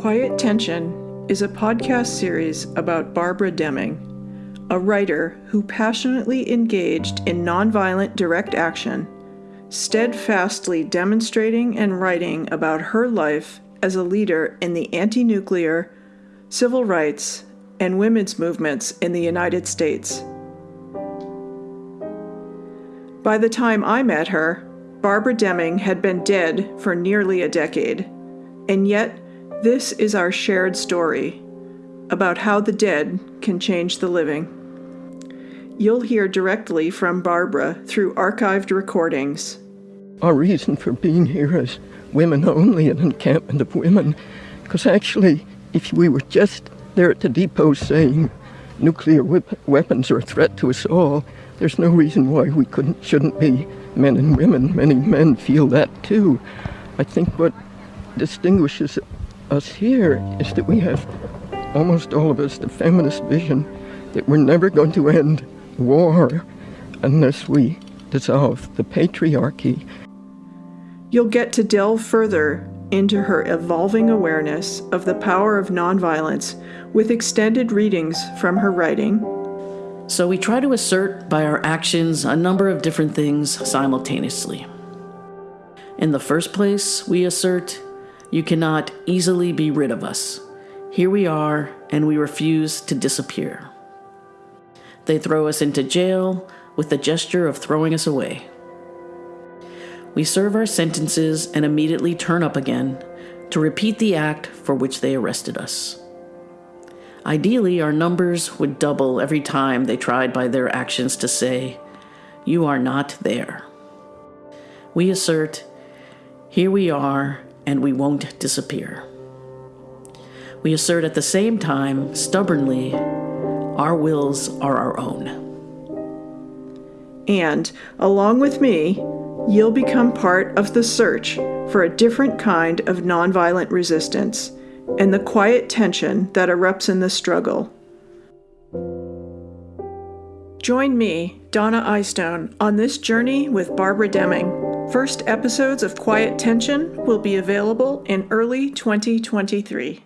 Quiet Tension is a podcast series about Barbara Deming, a writer who passionately engaged in nonviolent direct action, steadfastly demonstrating and writing about her life as a leader in the anti nuclear, civil rights, and women's movements in the United States. By the time I met her, Barbara Deming had been dead for nearly a decade, and yet this is our shared story about how the dead can change the living. You'll hear directly from Barbara through archived recordings. Our reason for being here is women only, an encampment of women, because actually, if we were just there at the depot saying nuclear weapons are a threat to us all, there's no reason why we couldn't shouldn't be men and women. Many men feel that too. I think what distinguishes us here is that we have almost all of us the feminist vision that we're never going to end war unless we dissolve the patriarchy. You'll get to delve further into her evolving awareness of the power of nonviolence with extended readings from her writing. So we try to assert by our actions a number of different things simultaneously. In the first place, we assert, You cannot easily be rid of us. Here we are, and we refuse to disappear. They throw us into jail with the gesture of throwing us away. We serve our sentences and immediately turn up again to repeat the act for which they arrested us. Ideally, our numbers would double every time they tried by their actions to say, You are not there. We assert, Here we are, and we won't disappear. We assert at the same time, stubbornly, our wills are our own. And, along with me, you'll become part of the search for a different kind of nonviolent resistance and the quiet tension that erupts in the struggle. Join me, Donna Eystone, on this journey with Barbara Deming. First episodes of Quiet Tension will be available in early 2023.